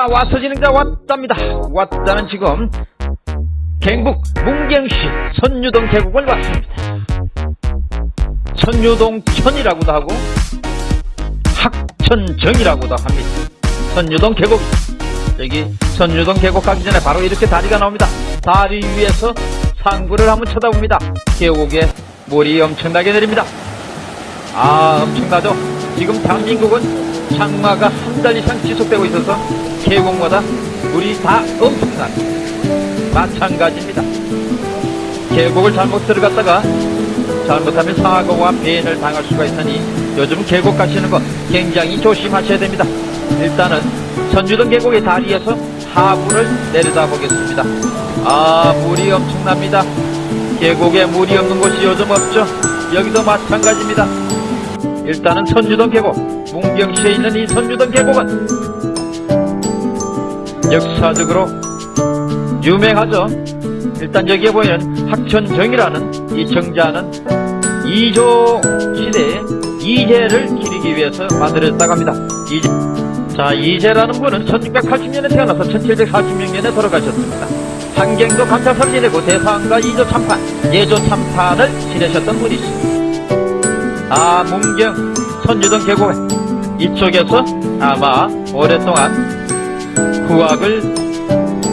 왔다 와서 진행자 왔답니다. 왔다는 지금 경북 문경시 선유동 계곡을 왔습니다. 선유동천이라고도 하고 학천정이라고도 합니다. 선유동 계곡 여기 선유동 계곡 가기 전에 바로 이렇게 다리가 나옵니다. 다리 위에서 상부를 한번 쳐다봅니다. 계곡에 물이 엄청나게 내립니다. 아 엄청나죠? 지금 대한민국은 장마가 한 달 이상 지속되고 있어서 계곡마다 물이 다 엄청납니다 마찬가지입니다. 계곡을 잘못 들어갔다가 잘못하면 사고와 배인을 당할 수가 있으니 요즘 계곡 가시는 거 굉장히 조심하셔야 됩니다. 일단은 선주동 계곡의 다리에서 하부를 내려다 보겠습니다. 아 물이 엄청납니다. 계곡에 물이 없는 곳이 요즘 없죠. 여기도 마찬가지입니다. 일단은 선주동 계곡 문경시에 있는 이 선주동 계곡은 역사적으로 유명하죠. 일단 여기에 보면 학천정이라는 이 정자는 이조 시대에 이재를 기리기 위해서 만들어졌다고 합니다. 이재. 자 이재라는 분은 1680년에 태어나서 1746년에 돌아가셨습니다. 한경도 감사사를 지내고 대상과 이조 참판 예조 참판을 지내셨던 분이십니다. 아 문경 선주동 계곡 이쪽에서 아마 오랫동안 후학을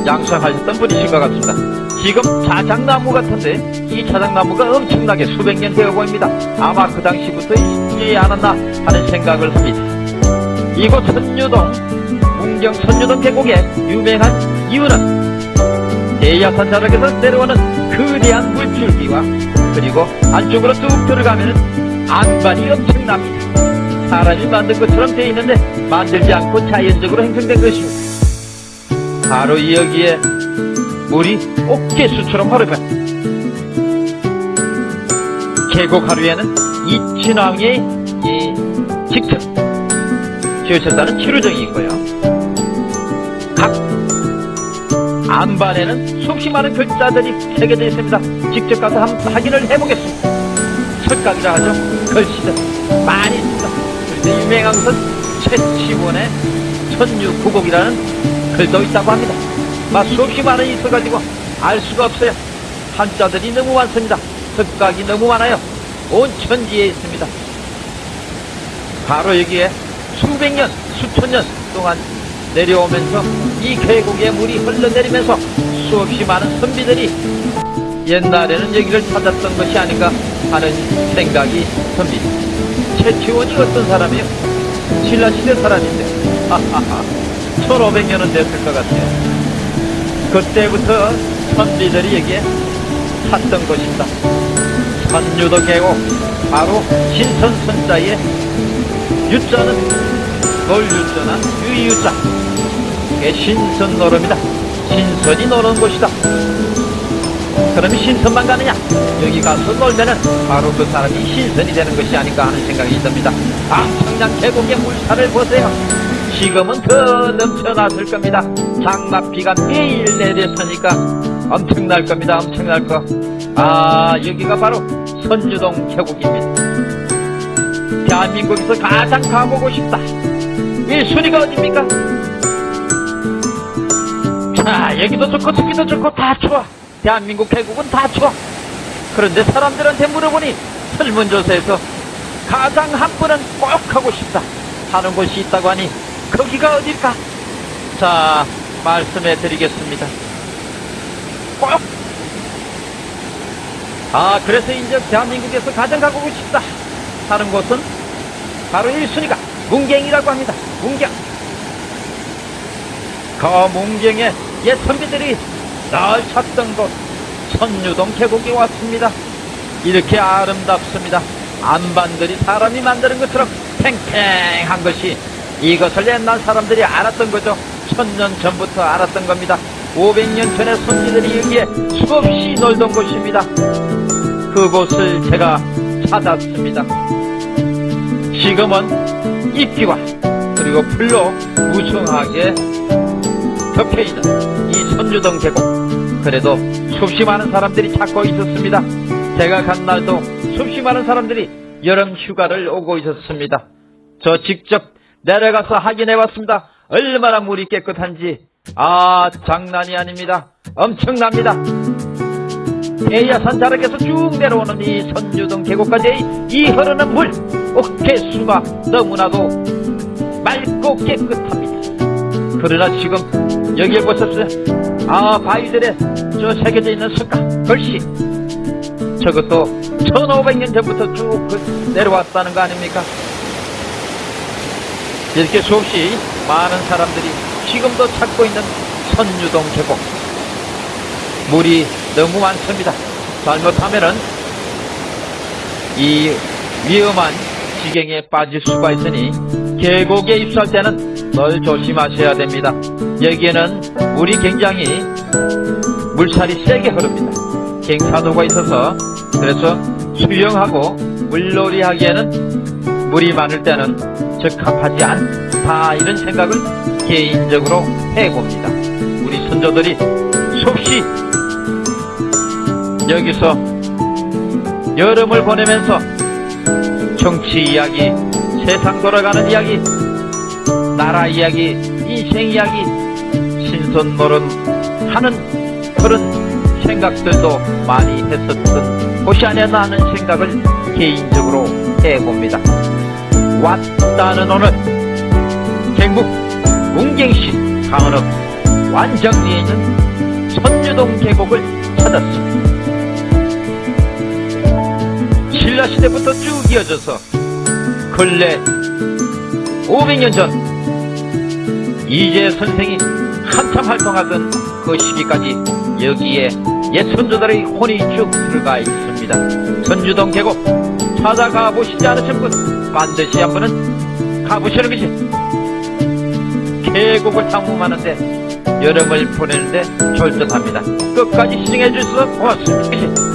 양성하셨던 분이신 것 같습니다. 지금 자작나무 같은데 이 자작나무가 엄청나게 수백 년 되어 보입니다. 아마 그 당시부터 있지 않았나 하는 생각을 합니다. 이곳 선유동 문경 선유동 계곡의 유명한 이유는 대야산 자락에서 내려오는 거대한 물줄기와 그리고 안쪽으로 뚝 들어가면 안반이 엄청납니다. 사람이 만든 것처럼 되어 있는데 만들지 않고 자연적으로 형성된 것입니다 바로 여기에 물이 옥개수처럼 흐르면 계곡 하루에는 이친왕의 이 직접 지으셨다는 치루정이 있고요. 각 안반에는 수없이 많은 글자들이 새겨져 있습니다. 직접 가서 한번 확인을 해보겠습니다. 석각이라 하죠. 글씨들 많이 있습니다. 그런데 유명한 것은 최치원의 천유구곡이라는 글도 있다고 합니다. 막 수없이 많은 있어가지고 알 수가 없어요. 한자들이 너무 많습니다. 석각이 너무 많아요. 온 천지에 있습니다. 바로 여기에 수백 년 수천 년 동안 내려오면서 이 계곡에 물이 흘러내리면서 수없이 많은 선비들이 옛날에는 여기를 찾았던 것이 아닌가 하는 생각이 듭니다. 최치원이 어떤 사람이요? 신라시대 사람인데. 하하하 1500년은 됐을 것 같아요. 그때부터 선비들이 여기에 샀던 것입니다. 선유도 계곡 바로 신선선자의 유자는 놀유자나 유유자. 이게 신선 노름이다. 신선이 노는 곳이다. 그러면 신선만 가느냐? 여기 가서 놀면은 바로 그 사람이 신선이 되는 것이 아닌가 하는 생각이 듭니다. 엄청난 계곡의 물살을 보세요 지금은 더 넘쳐났을 겁니다. 장마비가 매일 내렸으니까 엄청날 겁니다. 엄청날 거 아 여기가 바로 선주동 계곡입니다. 대한민국에서 가장 가보고 싶다. 1순위가 어딥니까? 자 여기도 좋고 저기도 좋고 다 좋아. 대한민국 계곡은 다 좋아. 그런데 사람들한테 물어보니 설문조사에서 가장 한 번은 꼭 하고 싶다. 하는 곳이 있다고 하니 거기가 어딜까? 자 말씀해 드리겠습니다. 꼭! 아 그래서 이제 대한민국에서 가장 가고 싶다. 하는 곳은 바로 1순위가 문경이라고 합니다. 문경. 그 문경에 옛 선비들이 날 찾던 곳 선유동 계곡에 왔습니다. 이렇게 아름답습니다. 안반들이 사람이 만드는 것처럼 팽팽한 것이 이것을 옛날 사람들이 알았던 거죠. 천년 전부터 알았던 겁니다. 500년 전에 선비들이 여기에 수없이 놀던 곳입니다. 그곳을 제가 찾았습니다. 지금은 잎기와 그리고 풀로 무성하게 덮여있는 이 선주동 계곡 그래도 수없이 많은 사람들이 찾고 있었습니다. 제가 간 날도 수없이 많은 사람들이 여름 휴가를 오고 있었습니다. 저 직접 내려가서 확인해 봤습니다 얼마나 물이 깨끗한지 아 장난이 아닙니다. 엄청납니다. 해야산 자락에서 쭉 내려오는 이 선유동 계곡까지 이 흐르는 물 어깨수가 너무나도 맑고 깨끗합니다. 그러나 지금 여기에 보셨어요? 아 바위들에 저 새겨져 있는 석가 글씨 저것도 1500년 전부터 쭉 그- 내려왔다는 거 아닙니까? 이렇게 수없이 많은 사람들이 지금도 찾고 있는 선유동 계곡 물이 너무 많습니다. 잘못하면은 이 위험한 지경에 빠질 수가 있으니 계곡에 입수할 때는 널 조심하셔야 됩니다. 여기에는 물이 굉장히 물살이 세게 흐릅니다. 갱사도가 있어서 그래서 수영하고 물놀이 하기에는 물이 많을 때는 적합하지 않다 이런 생각을 개인적으로 해봅니다. 우리 선조들이 수없이 여기서 여름을 보내면서 정치 이야기, 세상 돌아가는 이야기, 나라 이야기, 인생 이야기, 신선노름 하는 그런 생각들도 많이 했었던 곳이 아니었나 하는 생각을 개인적으로 해봅니다. 왔다는 오늘 경북 문경시 강원읍 완정리에 있는 선유동 계곡을 찾았습니다. 신라시대부터 쭉 이어져서 근래 500년 전 이재 선생이 한참 활동하던 그 시기까지 여기에 옛 선조들의 혼이 쭉 들어가 있습니다. 선주동 계곡 찾아가 보시지 않으신 분 반드시 한 번은 가보시는 것이 계곡을 탐험하는데 여름을 보내는데 절듯합니다. 끝까지 시청해 주셔서 고맙습니다.